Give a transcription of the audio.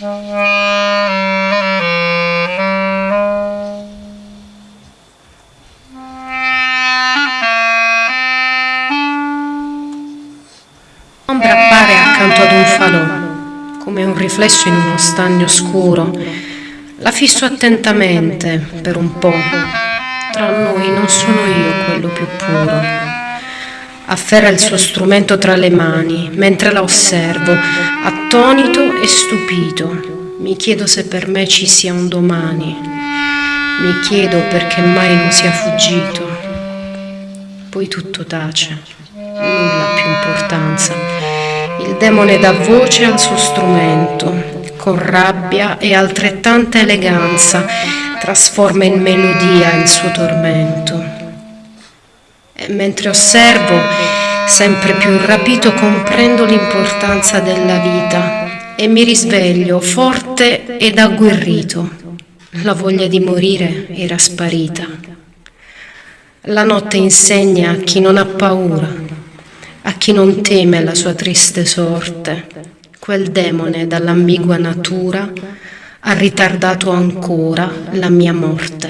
L'ombra appare accanto ad un falò, come un riflesso in uno stagno scuro. La fisso attentamente per un po'. Tra noi non sono io quello più puro. Afferra il suo strumento tra le mani, mentre la osservo, attonito e stupito. Mi chiedo se per me ci sia un domani. Mi chiedo perché mai non sia fuggito. Poi tutto tace, nulla più importanza. Il demone dà voce al suo strumento, con rabbia e altrettanta eleganza trasforma in melodia il suo tormento. E mentre osservo, sempre più rapito, comprendo l'importanza della vita e mi risveglio forte ed agguerrito. La voglia di morire era sparita. La notte insegna a chi non ha paura a chi non teme la sua triste sorte, quel demone dall'ambigua natura ha ritardato ancora la mia morte.